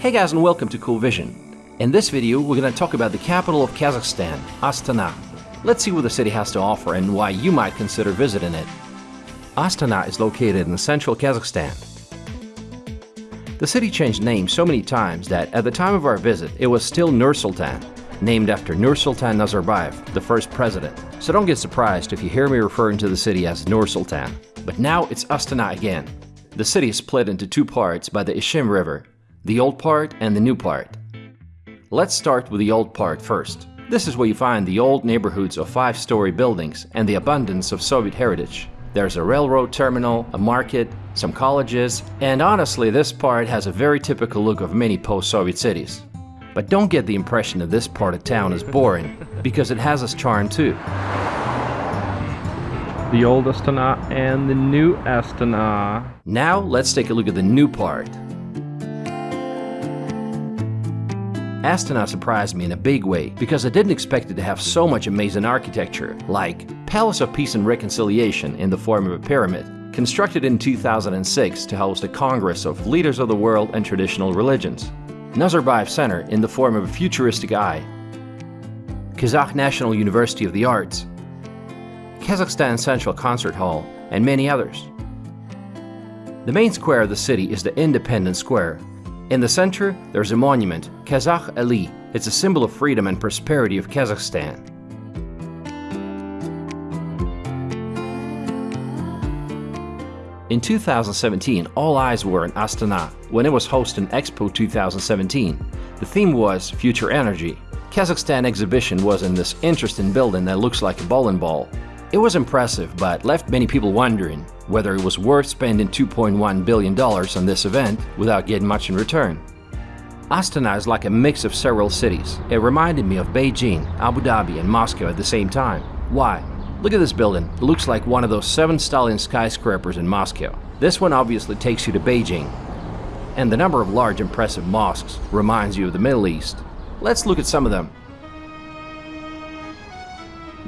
Hey guys and welcome to Cool Vision. In this video we're going to talk about the capital of Kazakhstan, Astana. Let's see what the city has to offer and why you might consider visiting it. Astana is located in central Kazakhstan. The city changed name so many times that at the time of our visit it was still Nur-Sultan, named after Nur-Sultan Nazarbayev, the first president. So don't get surprised if you hear me referring to the city as Nur-Sultan. But now it's Astana again. The city is split into two parts by the Ishim River, the old part and the new part. Let's start with the old part first. This is where you find the old neighborhoods of five-story buildings and the abundance of Soviet heritage. There's a railroad terminal, a market, some colleges, and honestly this part has a very typical look of many post-Soviet cities. But don't get the impression that this part of town is boring, because it has its charm too. The old Astana and the new Astana. Now let's take a look at the new part. Astana surprised me in a big way because I didn't expect it to have so much amazing architecture, like Palace of Peace and Reconciliation in the form of a pyramid, constructed in 2006 to host a congress of leaders of the world and traditional religions. Nazarbayev Center in the form of a futuristic eye. Kazakh National University of the Arts. Kazakhstan Central Concert Hall, and many others. The main square of the city is the Independence Square, in the center, there's a monument, Kazakh Eli. It's a symbol of freedom and prosperity of Kazakhstan. In 2017, all eyes were in Astana when it was hosting Expo 2017. The theme was Future Energy. Kazakhstan exhibition was in this interesting building that looks like a bowling ball. It was impressive, but left many people wondering whether it was worth spending $2.1 billion on this event without getting much in return. Astana is like a mix of several cities. It reminded me of Beijing, Abu Dhabi, and Moscow at the same time. Why? Look at this building. It looks like one of those seven Stalin skyscrapers in Moscow. This one obviously takes you to Beijing. And the number of large impressive mosques reminds you of the Middle East. Let's look at some of them.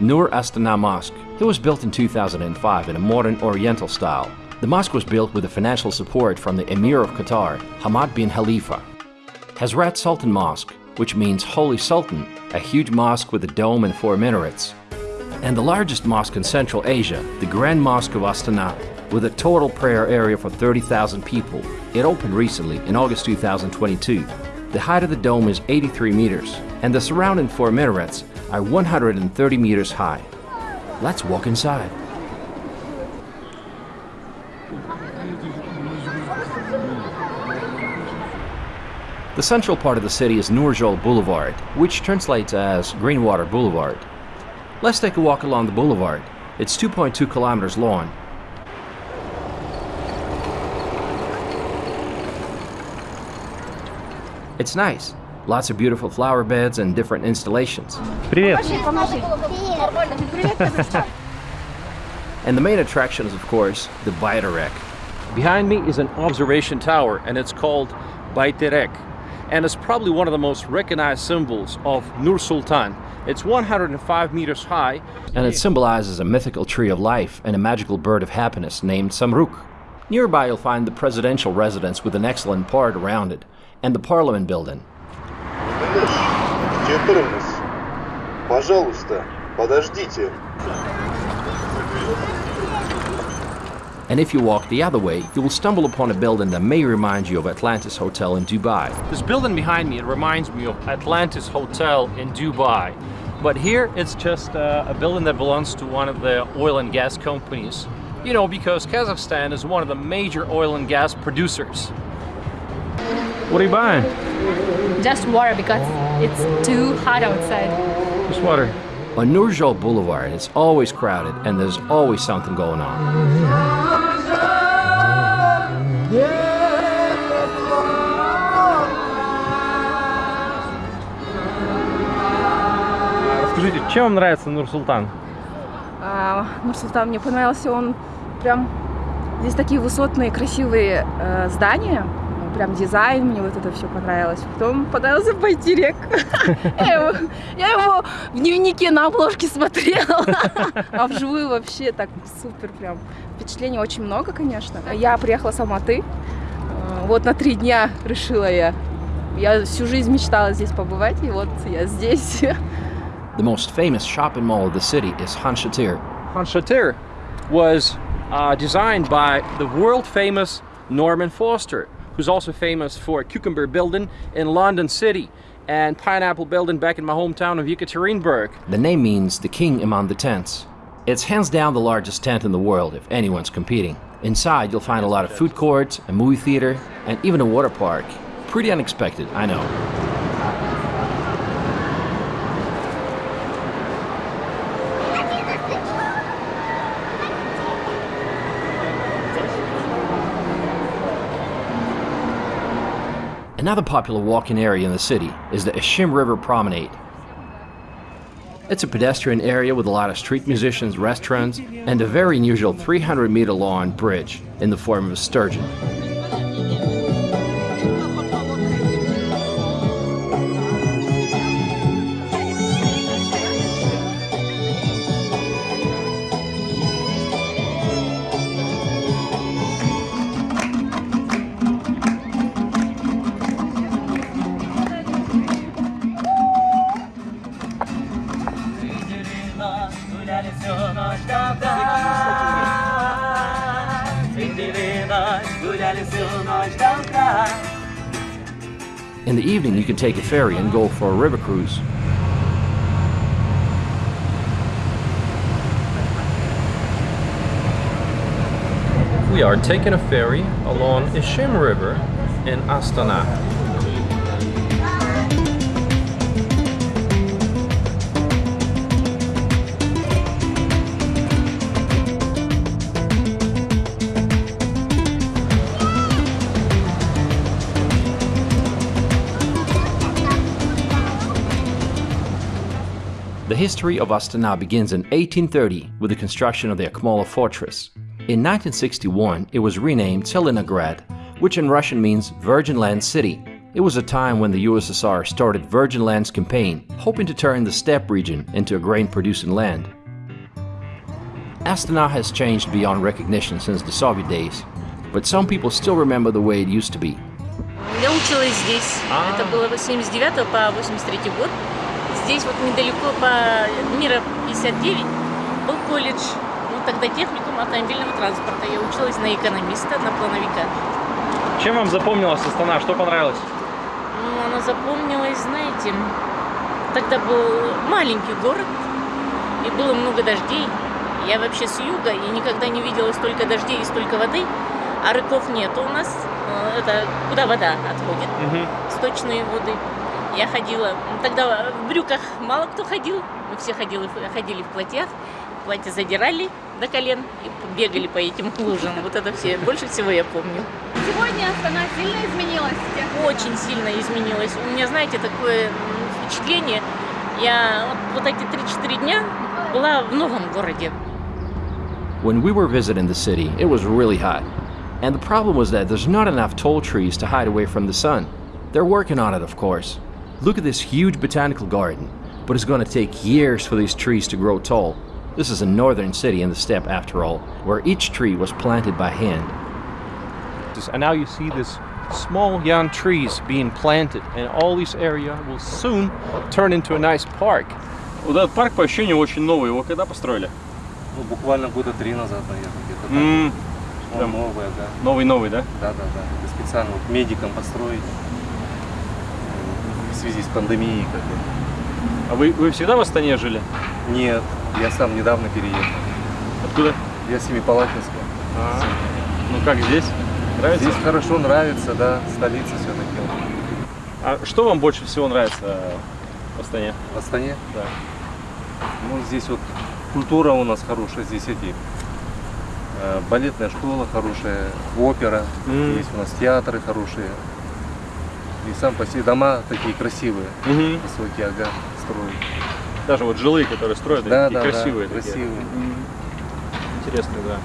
Nur Astana Mosque it was built in 2005 in a modern Oriental style. The mosque was built with the financial support from the Emir of Qatar, Hamad bin Khalifa. Hazrat Sultan Mosque, which means Holy Sultan, a huge mosque with a dome and four minarets. And the largest mosque in Central Asia, the Grand Mosque of Astana, with a total prayer area for 30,000 people. It opened recently in August 2022. The height of the dome is 83 meters, and the surrounding four minarets are 130 meters high. Let's walk inside. The central part of the city is Nurjol Boulevard, which translates as Greenwater Boulevard. Let's take a walk along the boulevard. It's 2.2 kilometers long. It's nice. Lots of beautiful flower beds and different installations. Привет. and the main attraction is, of course, the Baiterek. Behind me is an observation tower, and it's called Baiterek And it's probably one of the most recognized symbols of Nur Sultan. It's 105 meters high. And it symbolizes a mythical tree of life and a magical bird of happiness named Samruk. Nearby you'll find the presidential residence with an excellent park around it, and the parliament building. Пожалуйста, подождите. And if you walk the other way, you will stumble upon a building that may remind you of Atlantis Hotel in Dubai. This building behind me, it reminds me of Atlantis Hotel in Dubai. But here, it's just uh, a building that belongs to one of the oil and gas companies. You know, because Kazakhstan is one of the major oil and gas producers. What are you buying? Just water because it's too hot outside. Just water. On Nurjol Boulevard, it's always crowded and there's always something going on. Скажите, чем вам нравится Нур-Султан? А, Нур-Султан мне понравился, он прям... Здесь такие высотные, красивые э, здания, прям дизайн, мне вот это все понравилось. Потом понравился Байтерек. Я его в дневнике на обложке смотрела, а вживую вообще так супер прям. Впечатлений очень много, конечно. Я приехала с Алматы, вот на три дня решила я Я всю жизнь мечтала здесь побывать, и вот я здесь. The most famous shopping mall of the city is Han Shatir. Han Shatir was uh, designed by the world famous Norman Foster, who's also famous for Cucumber Building in London City and Pineapple Building back in my hometown of Yekaterinburg. The name means the king among the tents. It's hands down the largest tent in the world if anyone's competing. Inside, you'll find a lot of food courts, a movie theater, and even a water park. Pretty unexpected, I know. Another popular walking area in the city is the Ishim River Promenade. It's a pedestrian area with a lot of street musicians, restaurants, and a very unusual 300 meter long bridge in the form of a sturgeon. The evening, you can take a ferry and go for a river cruise. We are taking a ferry along Ishim River in Astana. history of Astana begins in 1830 with the construction of the Akmola fortress. In 1961, it was renamed Tselinograd, which in Russian means Virgin Land City. It was a time when the USSR started Virgin Lands campaign, hoping to turn the steppe region into a grain-producing land. Astana has changed beyond recognition since the Soviet days, but some people still remember the way it used to be. I училась here. Это было 89 по Здесь вот недалеко по Мира 59 был колледж. Ну, тогда техникум автомобильного транспорта. Я училась на экономиста, на плановика. Чем вам запомнилась Астана? Что понравилось? Ну, она запомнилась, знаете, тогда был маленький город, и было много дождей. Я вообще с юга, и никогда не видела столько дождей и столько воды, а рыков нету у нас. Э, Это куда вода отходит. сточные воды. Я ходила, ну, тогда в брюках мало кто ходил, мы все ходили, ходили в платьях, платья задирали до колен и бегали по этим лужам. Вот это все, больше всего я помню. Сегодня Астана сильно изменилась Очень сильно изменилось. У меня, знаете, такое впечатление, я вот, вот эти 3-4 дня была в новом городе. When we were visiting the city, it was really hot. And the problem was that there's not enough tall trees to hide away from the sun. They're working on it, of course. Look at this huge botanical garden, but it's going to take years for these trees to grow tall. This is a northern city in the steppe, after all, where each tree was planted by hand. And now you see this small young trees being planted, and all this area will soon turn into a nice park. Вот этот парк по ощущению очень новый. Его когда построили? Ну, буквально года три назад, наверное, где-то так. М, Он прям. новое, да. Новый-новый, да? Да, да, да. Это специально вот медикам построить э, в Связи с пандемией. Как бы. А вы, вы всегда в Астане жили? Нет, я сам недавно переехал. Откуда? Я Семипалатинска. А, ну как здесь? Нравится? Здесь хорошо, нравится, да, столица все-таки. А что вам больше всего нравится в Астане? В Астане, Да. ну, здесь вот культура у нас хорошая, здесь эти э, балетная школа хорошая, опера, М. есть у нас театры хорошие. И сам по себе дома такие красивые, Мгм. высокие, ага, строят. Даже вот жилые, которые строят, Да, такие да, красивые. да, такие. красивые. М. Интересно, да.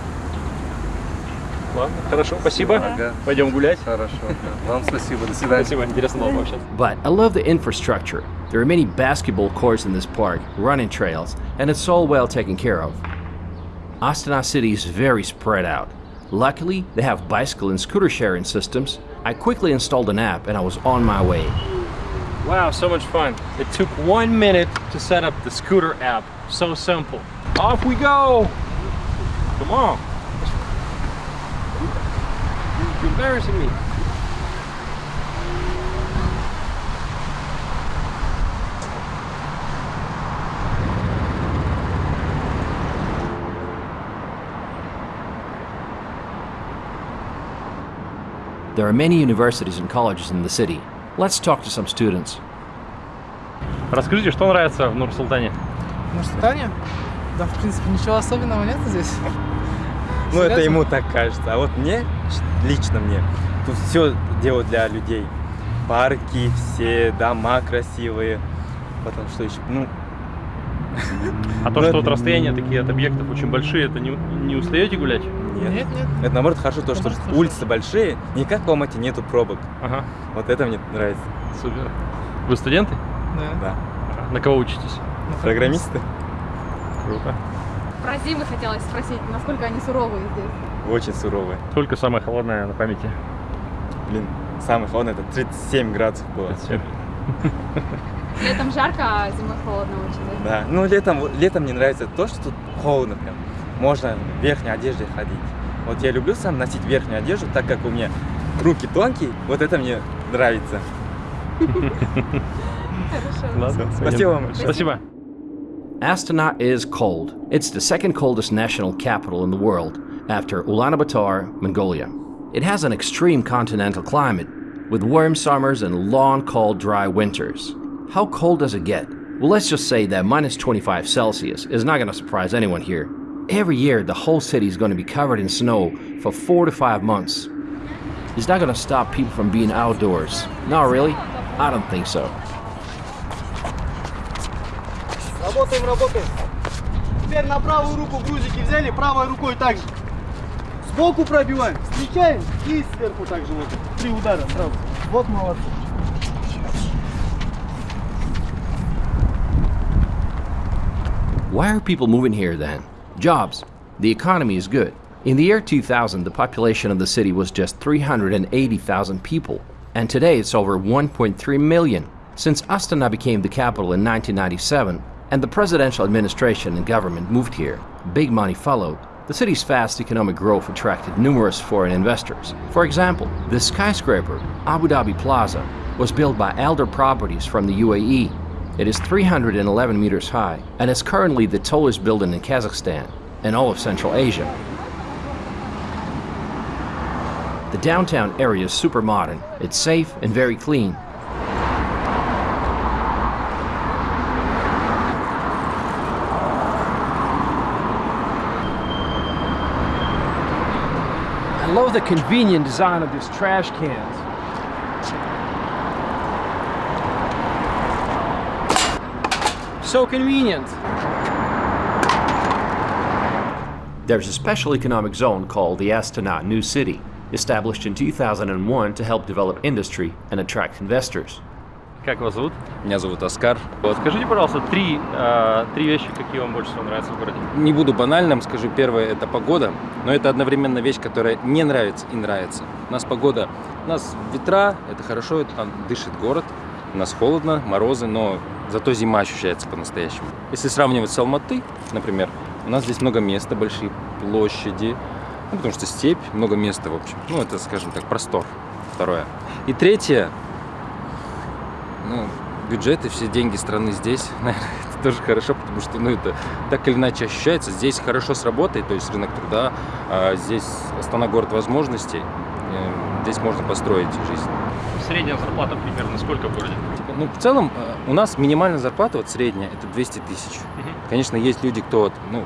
Ладно, хорошо, спасибо. Ага. Пойдем гулять. Хорошо. да. Вам спасибо. До свидания. Спасибо, интересно было пообщаться. But I love the infrastructure. There are many basketball courts in this park, running trails, and it's all well taken care of. Astana City is very spread out. Luckily, they have bicycle and scooter sharing systems. I quickly installed an app and I was on my way. Wow, so much fun. It took one minute to set up the scooter app. So simple. Off we go! Come on. You're embarrassing me. There are many universities and colleges in the city. Let's talk to some students. Расскажите, что нравится в Нур-Султане? В Нур-Султане? Да, в принципе, ничего особенного нет здесь. Ну, это ему так кажется. А вот мне, лично мне, тут все делают для людей. Парки, все дома красивые. Потом что еще? Ну, А то, Ну, что вот расстояния такие от объектов очень большие, это не, не устаете гулять? нет. Нет, нет. Это наоборот хорошо, то, что улицы большие, не как в Алмате нету пробок. Ага, Вот это мне нравится. супер. Вы студенты? Да. На кого учитесь? Программисты Круто. Про зимы хотелось спросить, насколько они суровые здесь. очень суровые. Сколько самая холодная на памяти? Блин, самый холодный это 37 градусов было. Всё. Летом жарко, а зимой холодно очень. да? Ну, летом, летом мне нравится то, что тут холодно прям. Можно в верхней одежде ходить. Вот я люблю сам носить верхнюю одежду, так как у меня руки тонкие, вот это мне нравится. Ладно, Спасибо вам. понятно. Спасибо. Astana is cold. It's the second coldest national capital in the world after Ulaanbaatar, Mongolia. It has an extreme continental climate with warm summers and long, cold, dry winters. How cold does it get? Well, let's just say that minus 25 Celsius is not going to surprise anyone here. Every year, the whole city is going to be covered in snow for four to five months. Is that going to stop people from being outdoors? No, really? I don't think so. Работаем, работаем. Теперь на правую руку грузики взяли, правой рукой также. Сбоку пробиваем, встречаем и сверху также вот. Три удара сразу. Вот молодцы. Why are people moving here then? Jobs. The economy is good. In the year 2000, the population of the city was just 380,000 people, and today it's over 1.3 million. Since Astana became the capital in 1997, and the presidential administration and government moved here, big money followed. The city's fast economic growth attracted numerous foreign investors. For example, the skyscraper, Abu Dhabi Plaza, was built by Aldar Properties from the UAE it is 311 meters high and is currently the tallest building in Kazakhstan and all of Central Asia. The downtown area is super modern, it's safe and very clean. I love the convenient design of these trash cans. So convenient. There's a special economic zone called the Astana New City, established in 2001 to help develop industry and attract investors. Как вас зовут? Меня зовут Оскар. Вот, скажите, пожалуйста, три, э, три вещи, какие вам больше всего нравятся в городе. Не буду банальным, скажу первое, это погода, но это одновременно вещь, которая не нравится и нравится. У нас погода, у нас ветра, это хорошо, это там дышит город, у нас холодно, морозы, но зато зима ощущается по-настоящему. Если сравнивать с Алматы, например, у нас здесь много места, большие площади, ну, потому что степь, много места, в общем. Ну, это, скажем так, простор. Второе. И третье, ну, бюджеты, все деньги страны здесь, наверное, это тоже хорошо, потому что, ну, это так или иначе ощущается. Здесь хорошо сработает, то есть рынок труда, а здесь Астана город возможностей, э, здесь можно построить жизнь. Средняя зарплата примерно сколько в городе? Ну, в целом, э, у нас минимальная зарплата, вот средняя, это 200 тысяч. Конечно, есть люди, кто, ну,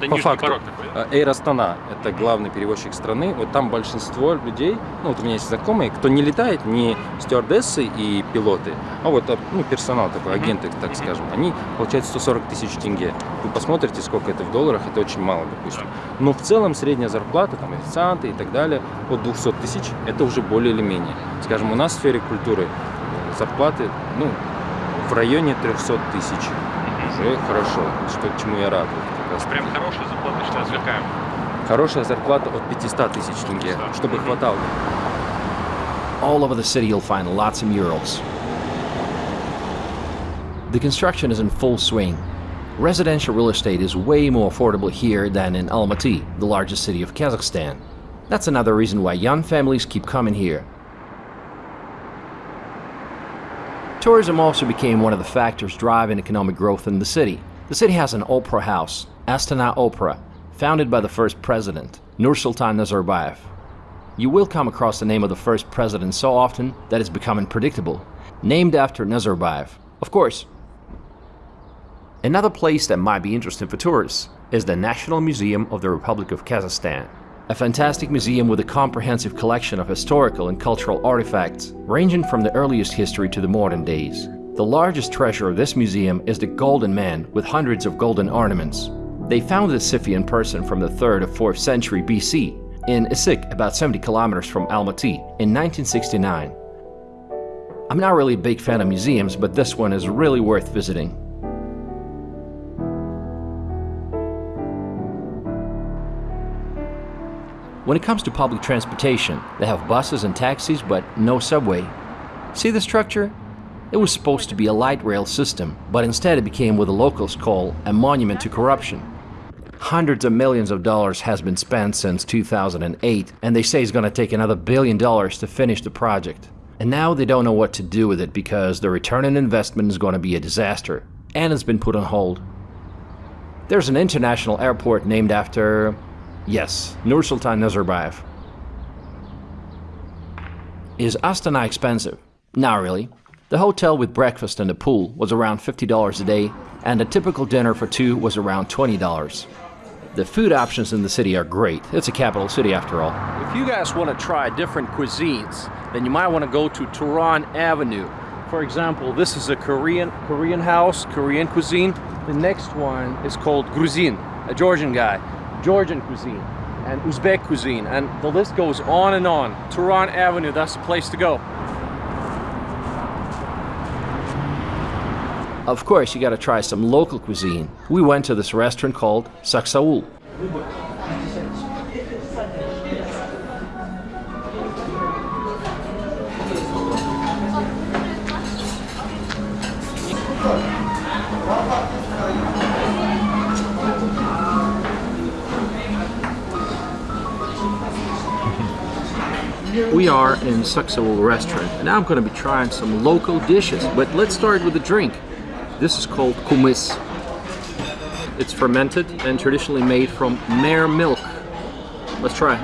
Это по факту. такой, да? Э, Air Astana – это главный перевозчик страны. Вот там большинство людей, ну вот у меня есть знакомые, кто не летает, не стюардессы и пилоты, а вот э, ну, персонал такой, агенты, так скажем, они получают 140 тысяч тенге. Вы посмотрите, сколько это в долларах, это очень мало, допустим. Но в целом средняя зарплата, там официанты и так далее, от 200 тысяч – это уже более или менее. Скажем, у нас в сфере культуры э, зарплаты, ну, в районе 300 тысяч. Уже хорошо, что, чему я рад. Вот как раз Прям хорошая зарплата считается какая? Хорошая зарплата от 500 тысяч тенге, чтобы хватало. All over the city you'll find lots of murals. The construction is in full swing. Residential real estate is way more affordable here than in Almaty, the largest city of Kazakhstan. That's another reason why young families keep coming here. Tourism also became one of the factors driving economic growth in the city. The city has an opera house, Astana Opera, founded by the first president, Nursultan Nazarbayev. You will come across the name of the first president so often that it's becoming predictable. Named after Nazarbayev, of course. Another place that might be interesting for tourists is the National Museum of the Republic of Kazakhstan. A fantastic museum with a comprehensive collection of historical and cultural artifacts, ranging from the earliest history to the modern days. The largest treasure of this museum is the Golden Man with hundreds of golden ornaments. They found the Scythian person from the 3rd or 4th century BC in Issyk, about 70 kilometers from Almaty, in 1969. I'm not really a big fan of museums, but this one is really worth visiting. When it comes to public transportation, they have buses and taxis, but no subway. See the structure? It was supposed to be a light rail system, but instead it became what the locals call a monument to corruption. Hundreds of millions of dollars has been spent since 2008, and they say it's going to take another billion dollars to finish the project. And now they don't know what to do with it because the return on investment is going to be a disaster, and it's been put on hold. There's an international airport named after Yes, Nursultan Nazarbayev. Is Astana expensive? Not really. The hotel with breakfast and a pool was around $50 a day, and a typical dinner for two was around $20. The food options in the city are great. It's a capital city after all. If you guys want to try different cuisines, then you might want to go to Tehran Avenue. For example, this is a Korean Korean house, Korean cuisine. The next one is called Gruzin, a Georgian guy. Georgian cuisine and Uzbek cuisine, and the list goes on and on. Tehran Avenue, that's the place to go. Of course, you gotta try some local cuisine. We went to this restaurant called Saksaul. We are in Saksaul restaurant and now I'm going to be trying some local dishes but let's start with a drink. This is called kumis. It's fermented and traditionally made from mare milk. Let's try.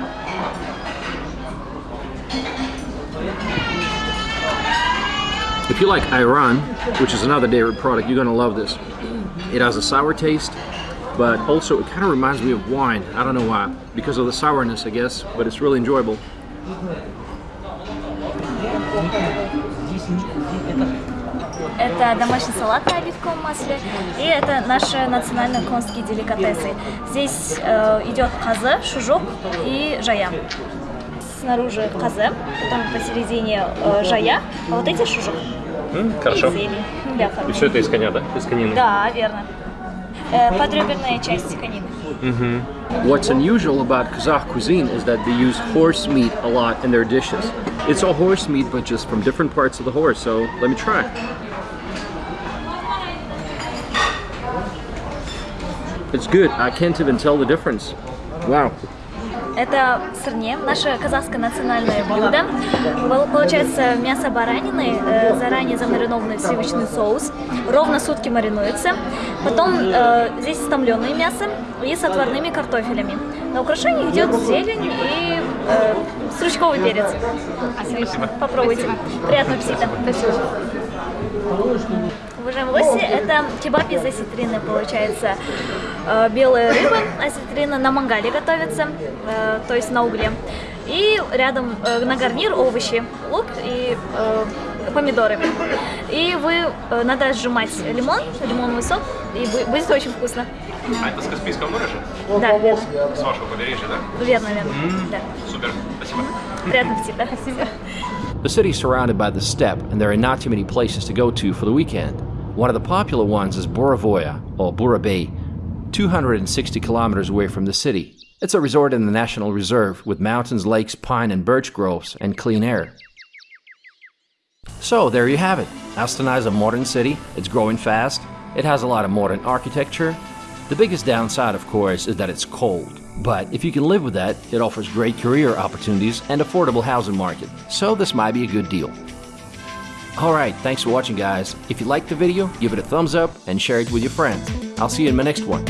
If you like ayran, which is another dairy product, you're gonna love this. It has a sour taste, but also it kind of reminds me of wine. I don't know why, because of the sourness, I guess, but it's really enjoyable. Это домашний салат на оливковом масле, и это наши национальные конские деликатесы. Здесь э, идет каза, шужок и жая. Снаружи каза, потом посередине э, жая, а вот эти шужок. Mm, хорошо. И зелень для И все это из коня, да? Из конины? Да, верно. Э, подреберная часть конины. Mm -hmm. What's unusual about Kazakh cuisine is that they use horse meat a lot in their dishes. It's all horse meat, but just from different parts of the horse, so let me try. It's good. I can't even tell the difference. Wow. Это сырне, наше казахское национальное блюдо. Получается мясо баранины, э, заранее замаринованный в сливочный соус, ровно сутки маринуется. Потом э, здесь стомленное мясо и с отварными картофелями. На украшение идет зелень и э, стручковый перец. Спасибо. Попробуйте. Приятного аппетита. Спасибо. Уважаемые гости, это кебаб из осетрины, получается. Э, белая рыба, осетрина на мангале готовится, э, то есть на угле. И рядом э, на гарнир овощи, лук и помидоры. И вы, надо сжимать лимон, лимонный сок, и будет очень вкусно. А это с Каспийского моря же? Да. С вашего побережья, да? Верно, верно. Mm -hmm. Да. Супер, спасибо. Приятного аппетита. Спасибо. The city is surrounded by the steppe, and there are not too many places to go to for the weekend. One of the popular ones is Buravoya, or Burabay, 260 kilometers away from the city. It's a resort in the National Reserve with mountains, lakes, pine and birch groves, and clean air. So there you have it. Astana is a modern city, it's growing fast, it has a lot of modern architecture. The biggest downside, of course, is that it's cold. But if you can live with that, it offers great career opportunities and affordable housing market. So this might be a good deal. Alright, thanks for watching guys. If you liked the video, give it a thumbs up and share it with your friends. I'll see you in my next one.